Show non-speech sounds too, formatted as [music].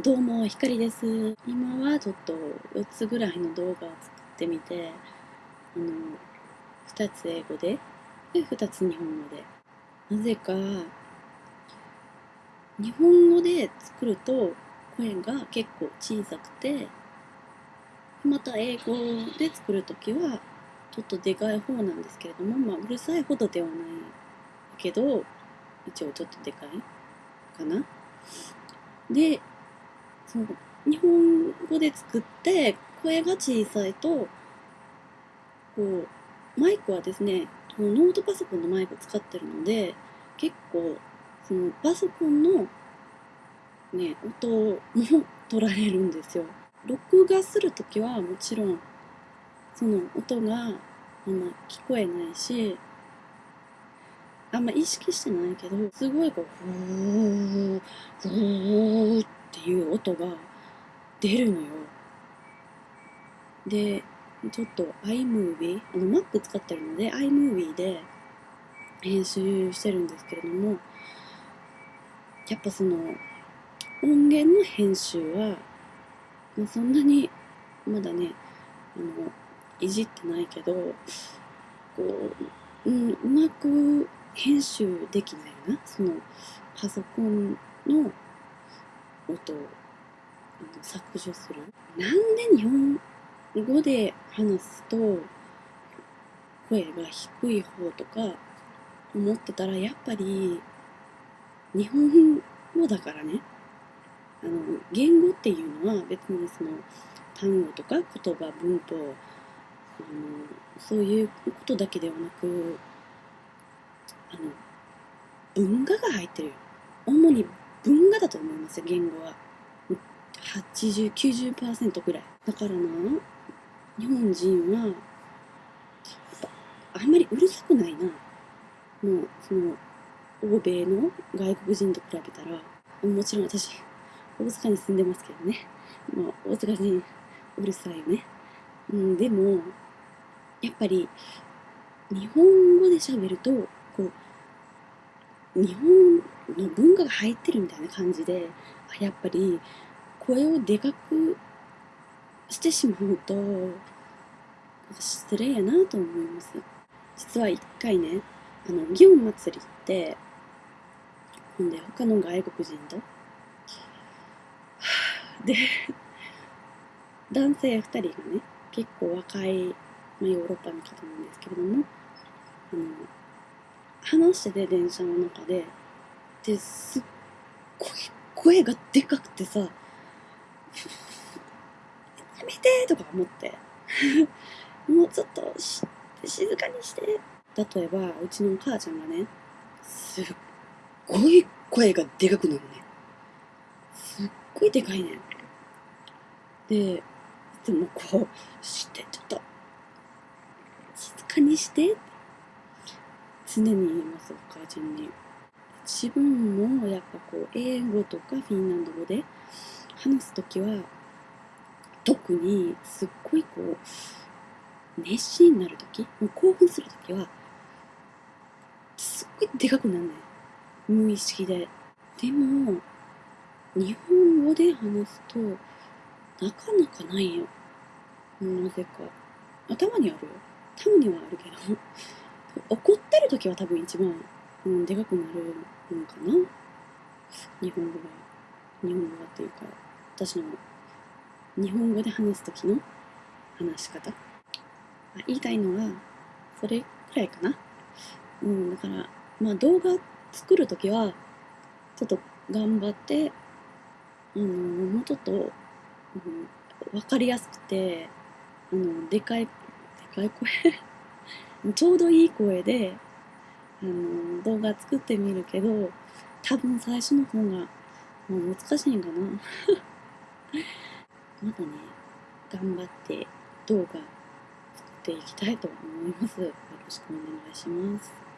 どうも、ひかりです。今はちょっと4つぐらいの動画を作ってみて、あの、2つ英語で、で、2つ日本語で。なぜか、日本語で作ると声が結構小さくて、また英語で作るときはちょっとでかい方なんですけれども、まあ、うるさいほどではないけど、一応ちょっとでかいかな。で、その日本語で作って声が小さいとこうマイクはですねノートパソコンのマイク使ってるので結構そのパソコンのね音も取られるんですよ。録画する時はもちろんその音があんま聞こえないしあんま意識してないけどすごいこう「ふーふー」っていう音が出るのよ。で、ちょっと iMovie、あの Mac 使ってるので iMovie で編集してるんですけれども、やっぱその音源の編集は、まあ、そんなにまだね、あの、いじってないけど、こう、うん、うまく編集できないな。そのパソコンの音を削除する。なんで日本語で話すと声が低い方とか思ってたらやっぱり日本語だからね。あの言語っていうのは別にその単語とか言葉文法あのそういうことだけではなくあの文化が入ってる主に文化だと思いますよ言語は。8090%ぐらい。だからな日本人はあんまりうるさくないな。もうその欧米の外国人と比べたらもちろん私大阪に住んでますけどね、まあ、大阪人うるさいよね、うん、でもやっぱり日本語で喋るとこう日本の文化が入ってるみたいな感じでやっぱり声をでかくしてしまうと失礼やなと思います。実は一回ねあの祇園祭りってほんで他の外国人と [sighs] で男性2人がね結構若い、まあ、ヨーロッパの方なんですけれどもあの話してて電車の中でですっごい声がでかくてさ [laughs] やめてとか思って。[laughs] もうちょっと静かにして。例えばうちのお母ちゃんがねすっごい声がでかくなるね。すっごいでかいね。ででもこうしてちょっと静かにして。常に言いますお母ちゃんに。自分もやっぱこう英語とかフィンランド語で話す時は特にすっごいこう熱心になる時もう興奮する時はすっごいでかくなんない。無意識で。でも日本語で話すとなかなかないよ。なぜか。頭にあるよ。たまにはあるけど。[laughs] 怒ってる時は多分一番、うん、でかくなるのかな？日本語が。日本語がっていうか私の日本語で話す時の話し方？言いたいのはそれくらいかな？うんだからまあ動画作る時はちょっと頑張ってあのもうちょっと、うん、分かりやすくてあのでかいでかい声？[laughs] ちょうどいい声であの動画作ってみるけど多分最初の方がもう難しいんかな。[laughs] まだね頑張って動画作っていきたいと思います。よろしくお願いします。